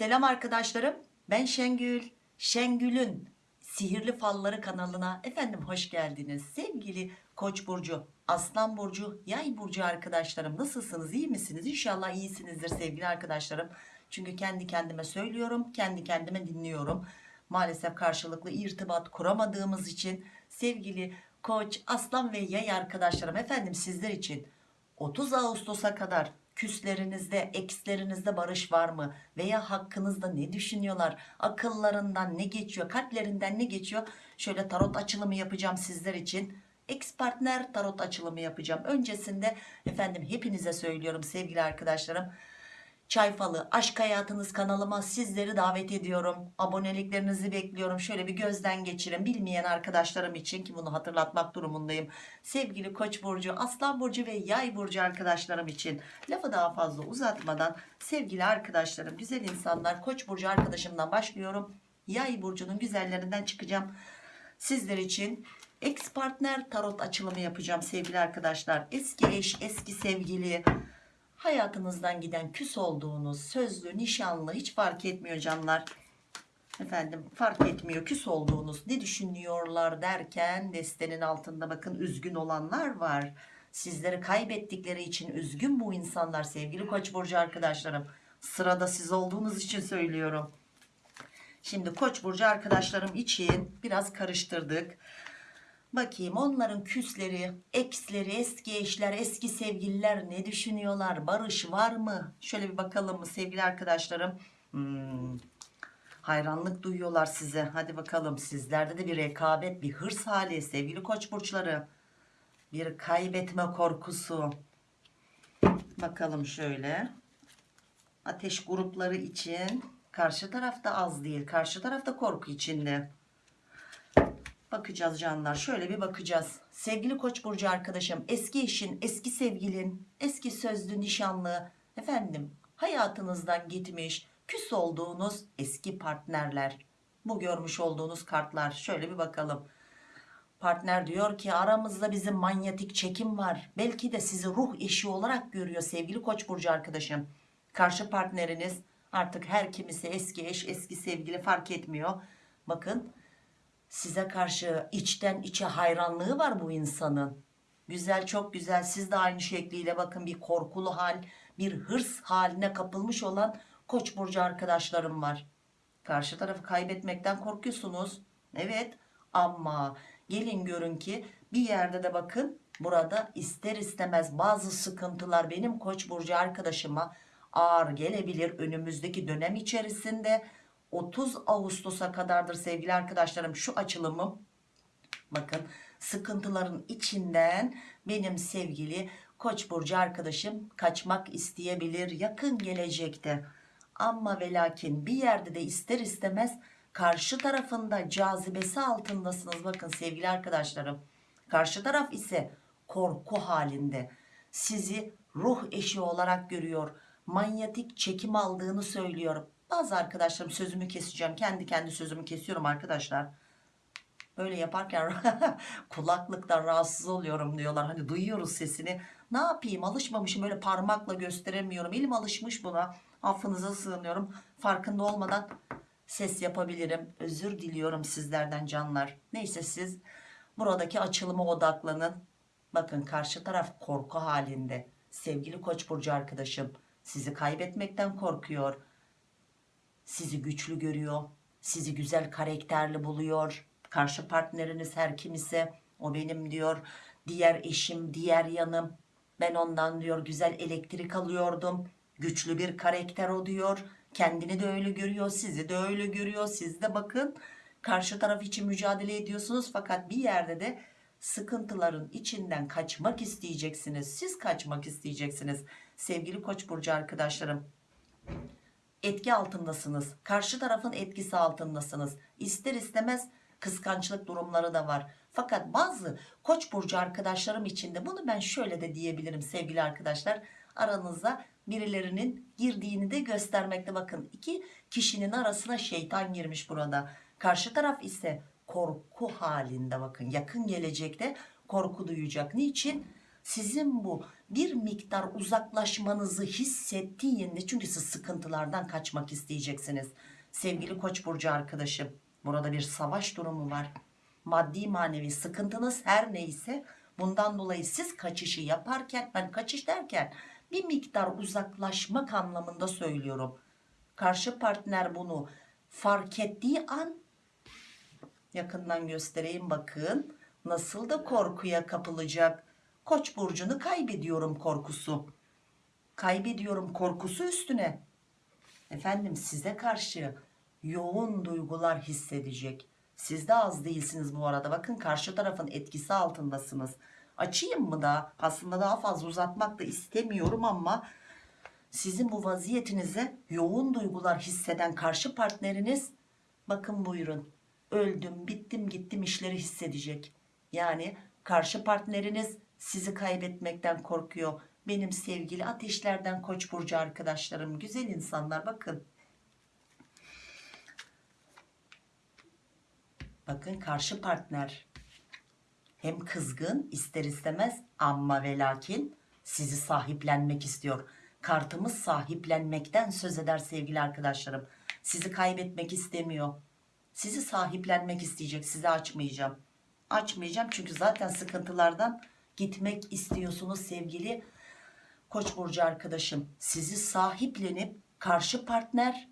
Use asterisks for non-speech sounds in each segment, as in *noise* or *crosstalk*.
Selam arkadaşlarım. Ben Şengül. Şengül'ün Sihirli Falları kanalına efendim hoş geldiniz. Sevgili Koç burcu, Aslan burcu, Yay burcu arkadaşlarım nasılsınız? İyi misiniz? İnşallah iyisinizdir sevgili arkadaşlarım. Çünkü kendi kendime söylüyorum, kendi kendime dinliyorum. Maalesef karşılıklı irtibat kuramadığımız için sevgili Koç, Aslan ve Yay arkadaşlarım efendim sizler için 30 Ağustos'a kadar küslerinizde, ekslerinizde barış var mı? Veya hakkınızda ne düşünüyorlar? Akıllarından ne geçiyor? Kalplerinden ne geçiyor? Şöyle tarot açılımı yapacağım sizler için. Ex partner tarot açılımı yapacağım. Öncesinde efendim hepinize söylüyorum sevgili arkadaşlarım. Çay Falı Aşk Hayatınız kanalıma sizleri davet ediyorum. Aboneliklerinizi bekliyorum. Şöyle bir gözden geçirin. Bilmeyen arkadaşlarım için ki bunu hatırlatmak durumundayım. Sevgili Koç burcu, Aslan burcu ve Yay burcu arkadaşlarım için lafı daha fazla uzatmadan sevgili arkadaşlarım, güzel insanlar Koç burcu arkadaşımdan başlıyorum. Yay burcunun güzellerinden çıkacağım. Sizler için ex partner tarot açılımı yapacağım sevgili arkadaşlar. Eski eş, eski sevgili, hayatınızdan giden küs olduğunuz sözlü nişanlı hiç fark etmiyor canlar. Efendim fark etmiyor küs olduğunuz ne düşünüyorlar derken destenin altında bakın üzgün olanlar var. Sizleri kaybettikleri için üzgün bu insanlar sevgili koç burcu arkadaşlarım. Sırada siz olduğunuz için söylüyorum. Şimdi koç burcu arkadaşlarım için biraz karıştırdık Bakayım onların küsleri, eksleri, eski eşler, eski sevgililer ne düşünüyorlar? Barış var mı? Şöyle bir bakalım mı sevgili arkadaşlarım? Hmm, hayranlık duyuyorlar size. Hadi bakalım sizlerde de bir rekabet, bir hırs hali sevgili koç burçları. Bir kaybetme korkusu. Bakalım şöyle. Ateş grupları için karşı tarafta az değil. Karşı tarafta korku içinde. Bakacağız canlar şöyle bir bakacağız. Sevgili Koç burcu arkadaşım eski eşin, eski sevgilin, eski sözlü nişanlı efendim hayatınızdan gitmiş küs olduğunuz eski partnerler. Bu görmüş olduğunuz kartlar şöyle bir bakalım. Partner diyor ki aramızda bizim manyetik çekim var. Belki de sizi ruh eşi olarak görüyor sevgili Koç burcu arkadaşım. Karşı partneriniz artık her kimisi eski eş, eski sevgili fark etmiyor. Bakın size karşı içten içe hayranlığı var bu insanın. Güzel çok güzel siz de aynı şekliyle bakın bir korkulu hal bir hırs haline kapılmış olan koç burcu arkadaşlarım var. Karşı tarafı kaybetmekten korkuyorsunuz. Evet ama gelin görün ki bir yerde de bakın burada ister istemez bazı sıkıntılar benim koç burcu arkadaşıma ağır gelebilir önümüzdeki dönem içerisinde 30 Ağustos'a kadardır sevgili arkadaşlarım şu açılımım. Bakın sıkıntıların içinden benim sevgili Koç burcu arkadaşım kaçmak isteyebilir yakın gelecekte. Ama ve lakin bir yerde de ister istemez karşı tarafında cazibesi altındasınız. Bakın sevgili arkadaşlarım. Karşı taraf ise korku halinde. Sizi ruh eşi olarak görüyor. Manyetik çekim aldığını söylüyor bazı arkadaşlarım sözümü keseceğim. Kendi kendi sözümü kesiyorum arkadaşlar. Böyle yaparken *laughs* kulaklıktan rahatsız oluyorum diyorlar. Hani duyuyoruz sesini. Ne yapayım alışmamışım böyle parmakla gösteremiyorum. Elim alışmış buna. Affınıza sığınıyorum. Farkında olmadan ses yapabilirim. Özür diliyorum sizlerden canlar. Neyse siz buradaki açılıma odaklanın. Bakın karşı taraf korku halinde. Sevgili Koç burcu arkadaşım sizi kaybetmekten korkuyor sizi güçlü görüyor sizi güzel karakterli buluyor. Karşı partneriniz her kim ise o benim diyor diğer eşim diğer yanım. Ben ondan diyor güzel elektrik alıyordum. Güçlü bir karakter o diyor. Kendini de öyle görüyor sizi de öyle görüyor. Siz de bakın karşı taraf için mücadele ediyorsunuz. Fakat bir yerde de sıkıntıların içinden kaçmak isteyeceksiniz. Siz kaçmak isteyeceksiniz. Sevgili koç burcu arkadaşlarım etki altındasınız. Karşı tarafın etkisi altındasınız. İster istemez kıskançlık durumları da var. Fakat bazı koç burcu arkadaşlarım için de bunu ben şöyle de diyebilirim sevgili arkadaşlar. Aranızda birilerinin girdiğini de göstermekte bakın. iki kişinin arasına şeytan girmiş burada. Karşı taraf ise korku halinde bakın. Yakın gelecekte korku duyacak. Niçin? Sizin bu bir miktar uzaklaşmanızı hissettiğinde çünkü siz sıkıntılardan kaçmak isteyeceksiniz. Sevgili Koç burcu arkadaşım, burada bir savaş durumu var. Maddi manevi sıkıntınız her neyse bundan dolayı siz kaçışı yaparken ben kaçış derken bir miktar uzaklaşmak anlamında söylüyorum. Karşı partner bunu fark ettiği an yakından göstereyim bakın nasıl da korkuya kapılacak. Koç burcunu kaybediyorum korkusu. Kaybediyorum korkusu üstüne. Efendim size karşı yoğun duygular hissedecek. Siz de az değilsiniz bu arada. Bakın karşı tarafın etkisi altındasınız. Açayım mı da? Aslında daha fazla uzatmak da istemiyorum ama sizin bu vaziyetinize yoğun duygular hisseden karşı partneriniz bakın buyurun öldüm bittim gittim işleri hissedecek. Yani karşı partneriniz sizi kaybetmekten korkuyor. Benim sevgili ateşlerden koç burcu arkadaşlarım güzel insanlar bakın. Bakın karşı partner hem kızgın ister istemez ama ve lakin sizi sahiplenmek istiyor. Kartımız sahiplenmekten söz eder sevgili arkadaşlarım. Sizi kaybetmek istemiyor. Sizi sahiplenmek isteyecek. Sizi açmayacağım. Açmayacağım çünkü zaten sıkıntılardan gitmek istiyorsunuz sevgili Koç burcu arkadaşım. Sizi sahiplenip karşı partner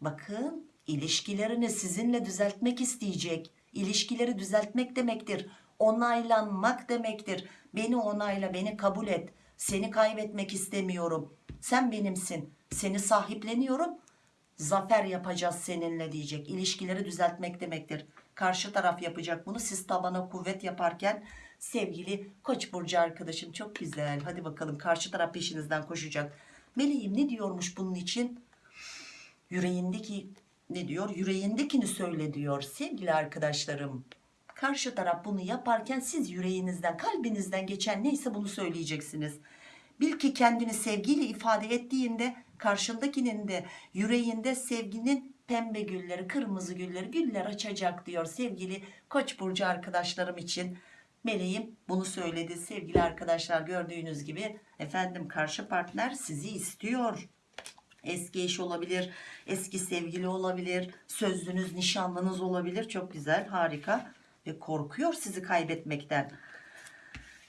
bakın ilişkilerini sizinle düzeltmek isteyecek. İlişkileri düzeltmek demektir. Onaylanmak demektir. Beni onayla, beni kabul et. Seni kaybetmek istemiyorum. Sen benimsin. Seni sahipleniyorum. Zafer yapacağız seninle diyecek. İlişkileri düzeltmek demektir. Karşı taraf yapacak bunu. Siz tabana kuvvet yaparken sevgili Koç burcu arkadaşım çok güzel. Hadi bakalım karşı taraf peşinizden koşacak. Meleğim ne diyormuş bunun için? Yüreğindeki ne diyor? Yüreğindekini söyle diyor sevgili arkadaşlarım. Karşı taraf bunu yaparken siz yüreğinizden, kalbinizden geçen neyse bunu söyleyeceksiniz. Bil ki kendini sevgiyle ifade ettiğinde karşındakinin de yüreğinde sevginin pembe gülleri, kırmızı gülleri, güller açacak diyor sevgili Koç burcu arkadaşlarım için. Meleğim bunu söyledi sevgili arkadaşlar gördüğünüz gibi efendim karşı partner sizi istiyor. Eski eş olabilir, eski sevgili olabilir, sözlünüz, nişanlınız olabilir. Çok güzel, harika ve korkuyor sizi kaybetmekten.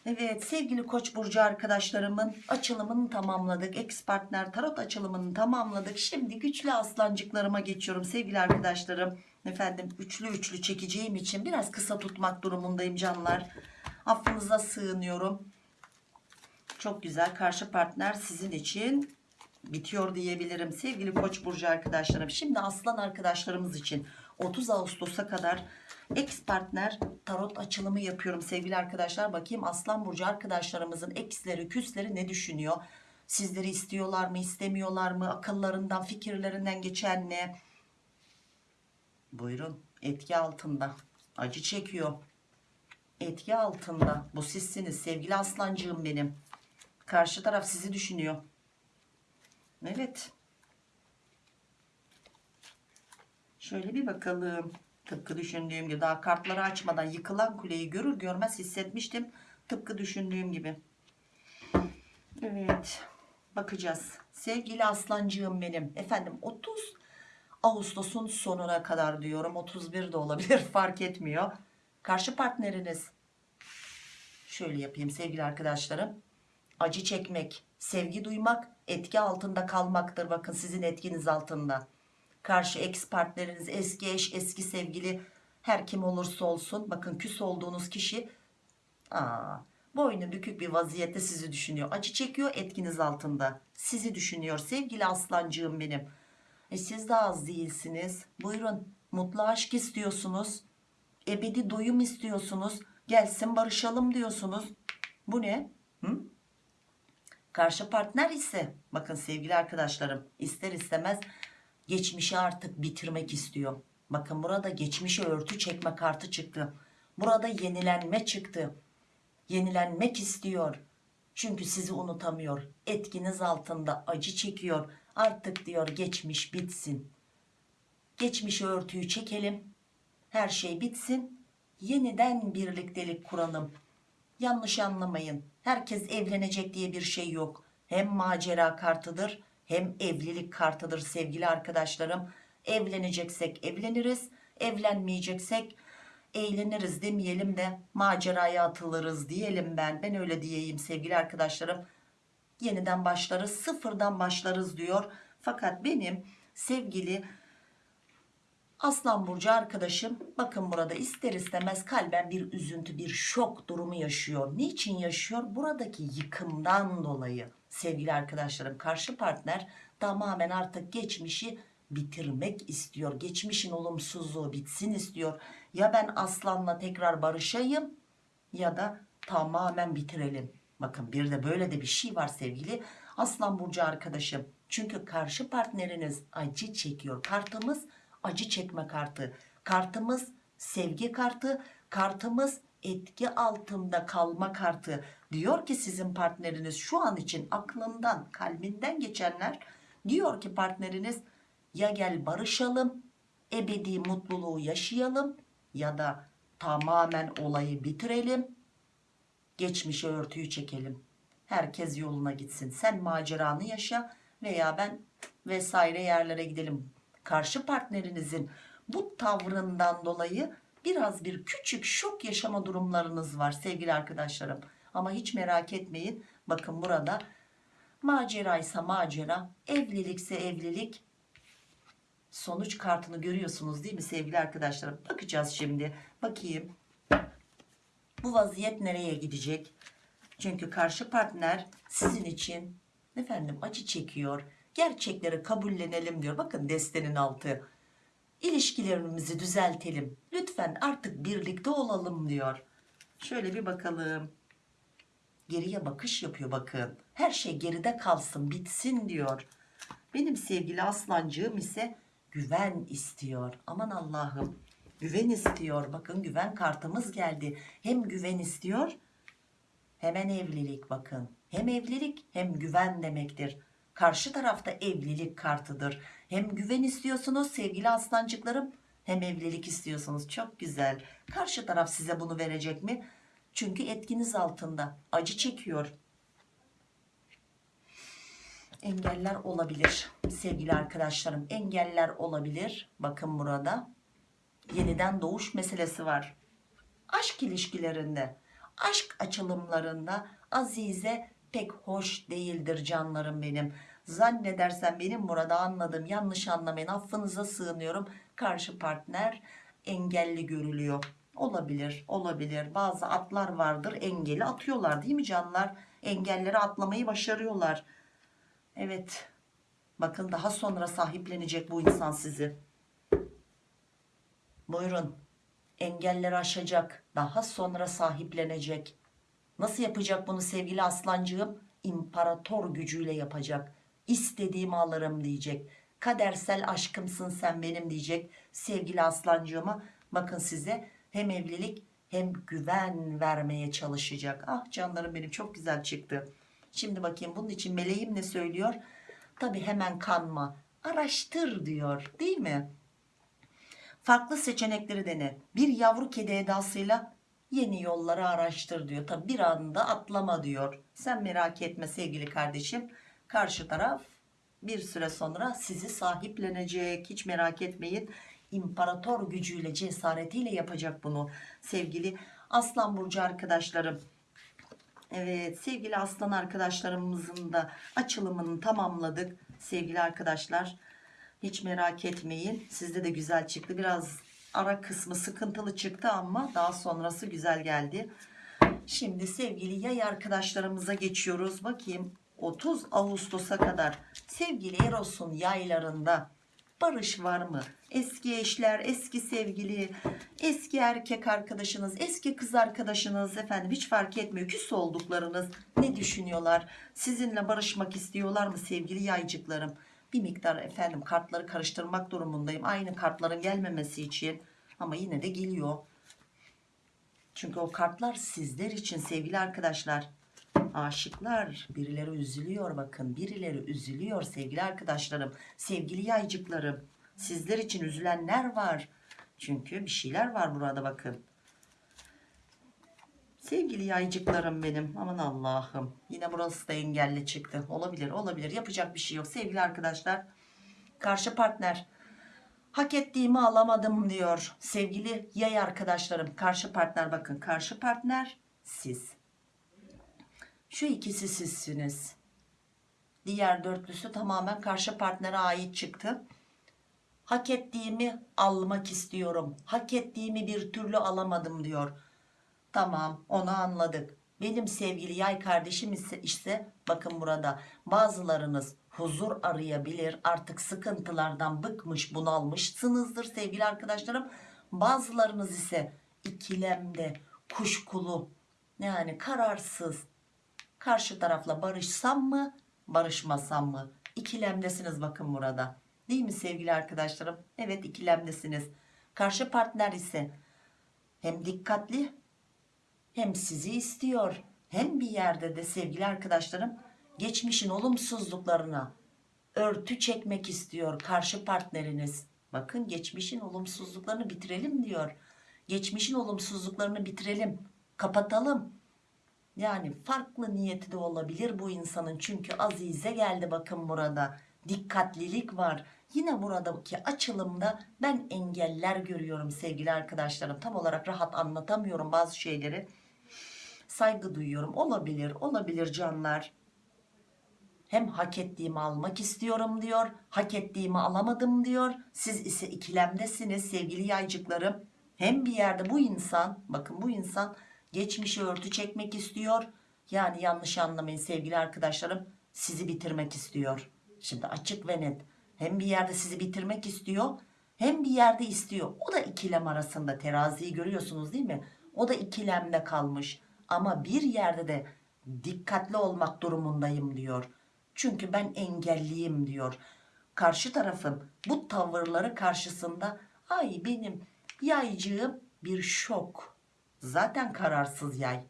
Evet sevgili Koç burcu arkadaşlarımın açılımını tamamladık. Ex partner tarot açılımını tamamladık. Şimdi güçlü aslancıklarıma geçiyorum sevgili arkadaşlarım. Efendim üçlü üçlü çekeceğim için biraz kısa tutmak durumundayım canlar. Affınıza sığınıyorum. Çok güzel. Karşı partner sizin için bitiyor diyebilirim. Sevgili koç burcu arkadaşlarım şimdi aslan arkadaşlarımız için 30 Ağustos'a kadar ex partner tarot açılımı yapıyorum. Sevgili arkadaşlar bakayım aslan burcu arkadaşlarımızın eksleri küsleri ne düşünüyor? Sizleri istiyorlar mı istemiyorlar mı? Akıllarından fikirlerinden geçen ne? Buyurun etki altında. Acı çekiyor etki altında bu sizsiniz sevgili aslancığım benim karşı taraf sizi düşünüyor Evet. Şöyle bir bakalım. Tıpkı düşündüğüm gibi daha kartları açmadan yıkılan kuleyi görür görmez hissetmiştim. Tıpkı düşündüğüm gibi. Evet. Bakacağız. Sevgili aslancığım benim. Efendim 30 Ağustos'un sonuna kadar diyorum. 31 de olabilir *laughs* fark etmiyor. Karşı partneriniz. Şöyle yapayım sevgili arkadaşlarım. Acı çekmek, sevgi duymak etki altında kalmaktır. Bakın sizin etkiniz altında. Karşı ex partneriniz, eski eş, eski sevgili her kim olursa olsun bakın küs olduğunuz kişi aa, boynu bükük bir vaziyette sizi düşünüyor. Acı çekiyor etkiniz altında. Sizi düşünüyor sevgili aslancığım benim. E siz de az değilsiniz. Buyurun mutlu aşk istiyorsunuz. Ebedi doyum istiyorsunuz. Gelsin barışalım diyorsunuz. Bu ne? Hı? Karşı partner ise bakın sevgili arkadaşlarım ister istemez geçmişi artık bitirmek istiyor. Bakın burada geçmişe örtü çekme kartı çıktı. Burada yenilenme çıktı. Yenilenmek istiyor. Çünkü sizi unutamıyor. Etkiniz altında acı çekiyor. Artık diyor geçmiş bitsin. Geçmişe örtüyü çekelim. Her şey bitsin. Yeniden birliktelik kuralım. Yanlış anlamayın. Herkes evlenecek diye bir şey yok. Hem macera kartıdır hem evlilik kartıdır sevgili arkadaşlarım. Evleneceksek evleniriz, evlenmeyeceksek eğleniriz demeyelim de maceraya atılırız diyelim ben. Ben öyle diyeyim sevgili arkadaşlarım. Yeniden başlarız, sıfırdan başlarız diyor. Fakat benim sevgili Aslan Burcu arkadaşım bakın burada ister istemez kalben bir üzüntü bir şok durumu yaşıyor. Niçin yaşıyor? Buradaki yıkımdan dolayı sevgili arkadaşlarım karşı partner tamamen artık geçmişi bitirmek istiyor. Geçmişin olumsuzluğu bitsin istiyor. Ya ben aslanla tekrar barışayım ya da tamamen bitirelim. Bakın bir de böyle de bir şey var sevgili Aslan Burcu arkadaşım. Çünkü karşı partneriniz acı çekiyor. Kartımız acı çekme kartı. Kartımız sevgi kartı. Kartımız etki altında kalma kartı. Diyor ki sizin partneriniz şu an için aklından, kalbinden geçenler diyor ki partneriniz ya gel barışalım, ebedi mutluluğu yaşayalım ya da tamamen olayı bitirelim. Geçmişe örtüyü çekelim. Herkes yoluna gitsin. Sen maceranı yaşa veya ben vesaire yerlere gidelim karşı partnerinizin bu tavrından dolayı biraz bir küçük şok yaşama durumlarınız var sevgili arkadaşlarım. Ama hiç merak etmeyin. Bakın burada maceraysa macera, evlilikse evlilik sonuç kartını görüyorsunuz değil mi sevgili arkadaşlarım? Bakacağız şimdi. Bakayım. Bu vaziyet nereye gidecek? Çünkü karşı partner sizin için efendim acı çekiyor gerçekleri kabullenelim diyor. Bakın destenin altı. İlişkilerimizi düzeltelim. Lütfen artık birlikte olalım diyor. Şöyle bir bakalım. Geriye bakış yapıyor bakın. Her şey geride kalsın bitsin diyor. Benim sevgili aslancığım ise güven istiyor. Aman Allah'ım güven istiyor. Bakın güven kartımız geldi. Hem güven istiyor hemen evlilik bakın. Hem evlilik hem güven demektir. Karşı tarafta evlilik kartıdır. Hem güven istiyorsunuz sevgili aslancıklarım hem evlilik istiyorsunuz. Çok güzel. Karşı taraf size bunu verecek mi? Çünkü etkiniz altında. Acı çekiyor. Engeller olabilir sevgili arkadaşlarım. Engeller olabilir. Bakın burada. Yeniden doğuş meselesi var. Aşk ilişkilerinde, aşk açılımlarında Azize pek hoş değildir canlarım benim. Zannedersem benim burada anladım yanlış anlamayın affınıza sığınıyorum. Karşı partner engelli görülüyor. Olabilir olabilir bazı atlar vardır engeli atıyorlar değil mi canlar? Engelleri atlamayı başarıyorlar. Evet bakın daha sonra sahiplenecek bu insan sizi. Buyurun engelleri aşacak daha sonra sahiplenecek. Nasıl yapacak bunu sevgili aslancığım? İmparator gücüyle yapacak. İstediğimi alırım diyecek. Kadersel aşkımsın sen benim diyecek sevgili aslancığıma. Bakın size hem evlilik hem güven vermeye çalışacak. Ah canlarım benim çok güzel çıktı. Şimdi bakayım bunun için meleğim ne söylüyor? Tabi hemen kanma. Araştır diyor değil mi? Farklı seçenekleri dene. Bir yavru kedi edasıyla yeni yolları araştır diyor. Tabi bir anda atlama diyor. Sen merak etme sevgili kardeşim. Karşı taraf bir süre sonra sizi sahiplenecek. Hiç merak etmeyin. İmparator gücüyle cesaretiyle yapacak bunu sevgili aslan burcu arkadaşlarım. Evet sevgili aslan arkadaşlarımızın da açılımını tamamladık sevgili arkadaşlar. Hiç merak etmeyin. Sizde de güzel çıktı. Biraz ara kısmı sıkıntılı çıktı ama daha sonrası güzel geldi şimdi sevgili yay arkadaşlarımıza geçiyoruz bakayım 30 Ağustos'a kadar sevgili Eros'un yaylarında barış var mı? Eski eşler, eski sevgili, eski erkek arkadaşınız, eski kız arkadaşınız efendim hiç fark etmiyor. Küs olduklarınız ne düşünüyorlar? Sizinle barışmak istiyorlar mı sevgili yaycıklarım? Bir miktar efendim kartları karıştırmak durumundayım. Aynı kartların gelmemesi için ama yine de geliyor. Çünkü o kartlar sizler için sevgili arkadaşlar aşıklar birileri üzülüyor bakın birileri üzülüyor sevgili arkadaşlarım sevgili yaycıklarım sizler için üzülenler var çünkü bir şeyler var burada bakın Sevgili yaycıklarım benim. Aman Allah'ım. Yine burası da engelli çıktı. Olabilir olabilir. Yapacak bir şey yok. Sevgili arkadaşlar. Karşı partner. Hak ettiğimi alamadım diyor. Sevgili yay arkadaşlarım. Karşı partner bakın. Karşı partner siz. Şu ikisi sizsiniz. Diğer dörtlüsü tamamen karşı partnere ait çıktı. Hak ettiğimi almak istiyorum. Hak ettiğimi bir türlü alamadım diyor. Tamam onu anladık. Benim sevgili yay kardeşim ise işte bakın burada bazılarınız huzur arayabilir. Artık sıkıntılardan bıkmış bunalmışsınızdır sevgili arkadaşlarım. Bazılarınız ise ikilemde kuşkulu yani kararsız karşı tarafla barışsam mı barışmasam mı ikilemdesiniz bakın burada değil mi sevgili arkadaşlarım evet ikilemdesiniz karşı partner ise hem dikkatli hem sizi istiyor hem bir yerde de sevgili arkadaşlarım geçmişin olumsuzluklarına örtü çekmek istiyor karşı partneriniz. Bakın geçmişin olumsuzluklarını bitirelim diyor. Geçmişin olumsuzluklarını bitirelim kapatalım. Yani farklı niyeti de olabilir bu insanın. Çünkü azize geldi bakın burada. Dikkatlilik var. Yine buradaki açılımda ben engeller görüyorum sevgili arkadaşlarım. Tam olarak rahat anlatamıyorum bazı şeyleri saygı duyuyorum. Olabilir olabilir canlar. Hem hak ettiğimi almak istiyorum diyor hak ettiğimi alamadım diyor. Siz ise ikilemdesiniz sevgili yaycıklarım. Hem bir yerde bu insan bakın bu insan geçmişi örtü çekmek istiyor. Yani yanlış anlamayın sevgili arkadaşlarım sizi bitirmek istiyor. Şimdi açık ve net. Hem bir yerde sizi bitirmek istiyor hem bir yerde istiyor. O da ikilem arasında teraziyi görüyorsunuz değil mi? O da ikilemde kalmış ama bir yerde de dikkatli olmak durumundayım diyor. Çünkü ben engelliyim diyor. Karşı tarafın bu tavırları karşısında ay benim yaycığım bir şok. Zaten kararsız yay.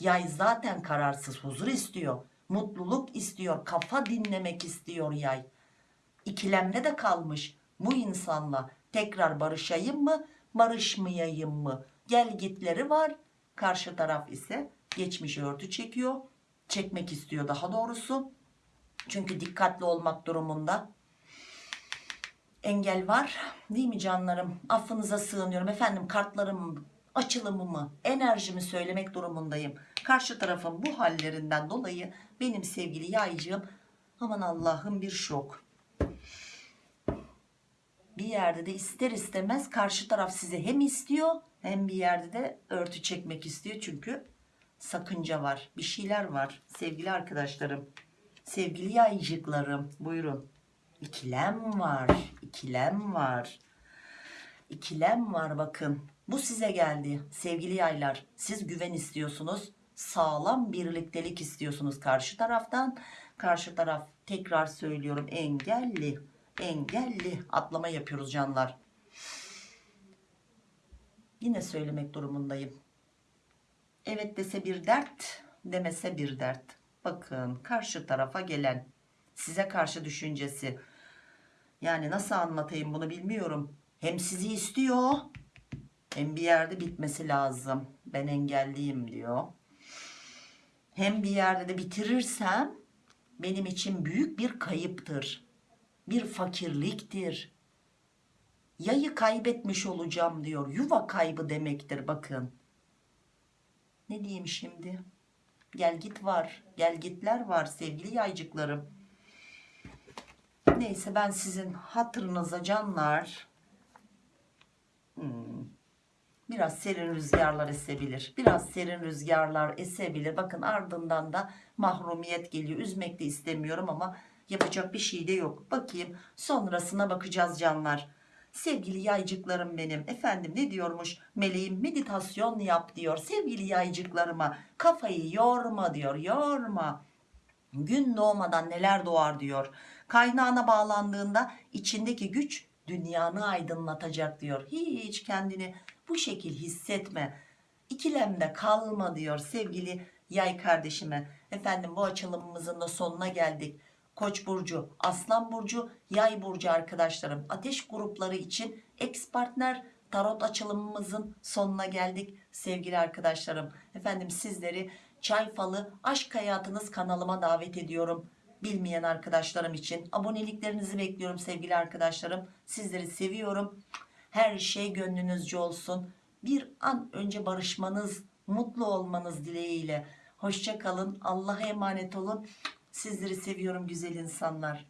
Yay zaten kararsız huzur istiyor mutluluk istiyor kafa dinlemek istiyor yay. İkilemde de kalmış bu insanla tekrar barışayım mı barışmayayım mı? Gel gitleri var karşı taraf ise geçmiş örtü çekiyor. Çekmek istiyor daha doğrusu. Çünkü dikkatli olmak durumunda engel var. Değil mi canlarım? Affınıza sığınıyorum. Efendim kartlarım açılımımı enerjimi söylemek durumundayım. Karşı tarafın bu hallerinden dolayı benim sevgili yaycığım aman Allah'ım bir şok bir yerde de ister istemez karşı taraf sizi hem istiyor hem bir yerde de örtü çekmek istiyor. Çünkü sakınca var bir şeyler var. Sevgili arkadaşlarım sevgili yaycıklarım buyurun. İkilem var ikilem var. İkilem var bakın. Bu size geldi sevgili yaylar. Siz güven istiyorsunuz sağlam birliktelik istiyorsunuz karşı taraftan. Karşı taraf tekrar söylüyorum engelli engelli atlama yapıyoruz canlar. Yine söylemek durumundayım. Evet dese bir dert demese bir dert. Bakın karşı tarafa gelen size karşı düşüncesi. Yani nasıl anlatayım bunu bilmiyorum. Hem sizi istiyor hem bir yerde bitmesi lazım. Ben engelliyim diyor. Hem bir yerde de bitirirsem benim için büyük bir kayıptır bir fakirliktir. Yayı kaybetmiş olacağım diyor. Yuva kaybı demektir bakın. Ne diyeyim şimdi? Gel git var. Gel gitler var sevgili yaycıklarım. Neyse ben sizin hatırınıza canlar hmm, biraz serin rüzgarlar esebilir. Biraz serin rüzgarlar esebilir. Bakın ardından da mahrumiyet geliyor. Üzmek de istemiyorum ama yapacak bir şey de yok. Bakayım sonrasına bakacağız canlar. Sevgili yaycıklarım benim. Efendim ne diyormuş? Meleğim meditasyon yap diyor. Sevgili yaycıklarıma kafayı yorma diyor yorma. Gün doğmadan neler doğar diyor. Kaynağına bağlandığında içindeki güç dünyanı aydınlatacak diyor. Hiç kendini bu şekil hissetme. İkilemde kalma diyor sevgili yay kardeşime. Efendim bu açılımımızın da sonuna geldik Koç burcu, Aslan burcu, Yay burcu arkadaşlarım. Ateş grupları için ex partner tarot açılımımızın sonuna geldik sevgili arkadaşlarım. Efendim sizleri Çay Falı Aşk Hayatınız kanalıma davet ediyorum. Bilmeyen arkadaşlarım için aboneliklerinizi bekliyorum sevgili arkadaşlarım. Sizleri seviyorum. Her şey gönlünüzce olsun. Bir an önce barışmanız, mutlu olmanız dileğiyle. Hoşça kalın. Allah'a emanet olun. Sizleri seviyorum güzel insanlar.